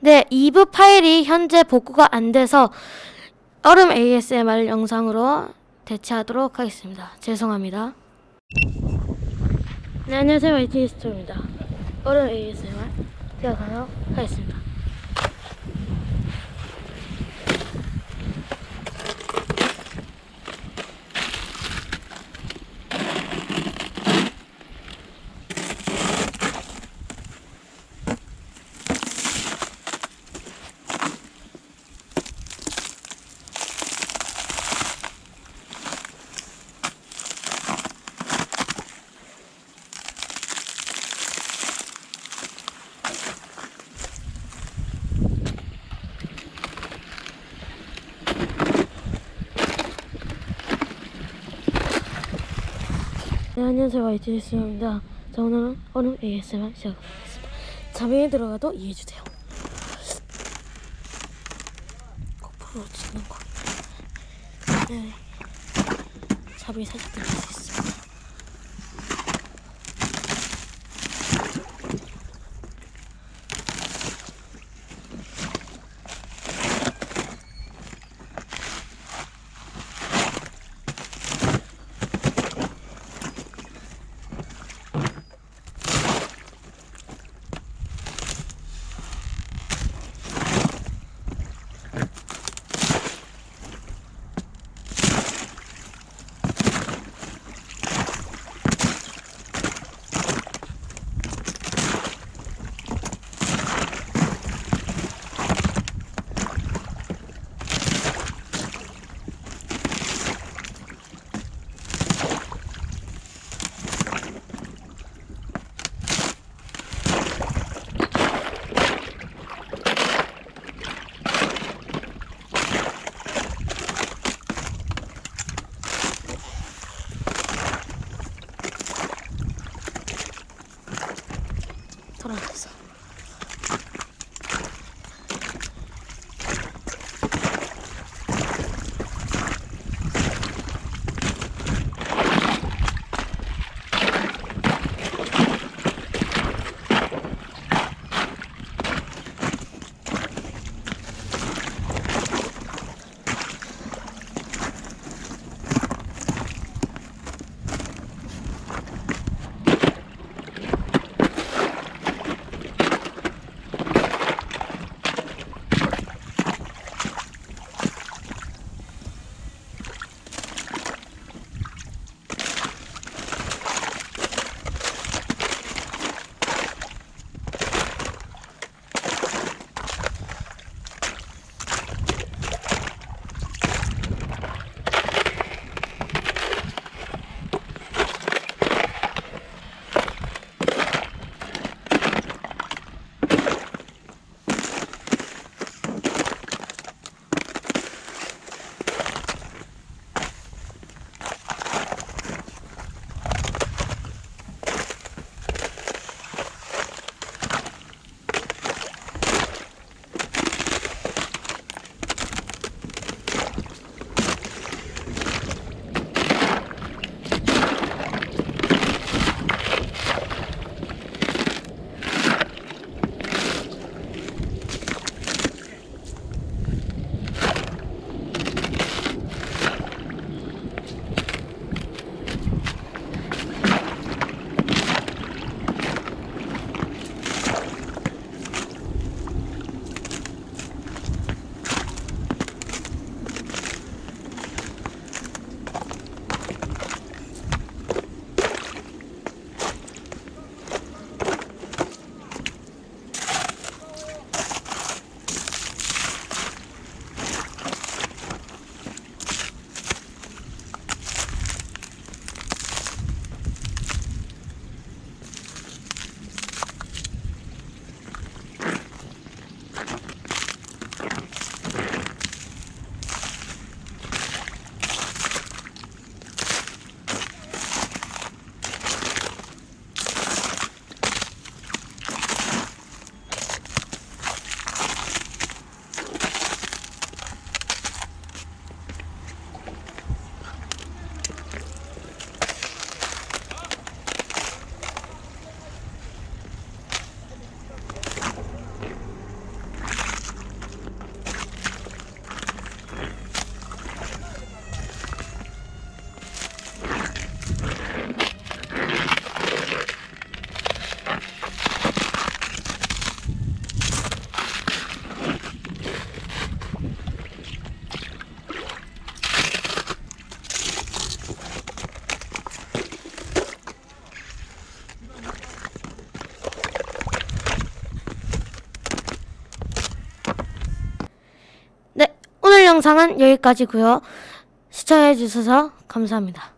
네, 2부 파일이 현재 복구가 안 돼서 얼음 ASMR 영상으로 대체하도록 하겠습니다. 죄송합니다. 네, 안녕하세요. YT 스토입니다. 얼음 ASMR 시작하도록 하겠습니다. 네, 안녕하세요. YT 스토입니다. 자, 오늘은 얼음 ASMR 시작하겠습니다. 자명에 들어가도 이해해주세요. 고프로 찍는 거. 네. 자명이 살짝 있습 영상은 여기까지고요. 시청해 주셔서 감사합니다.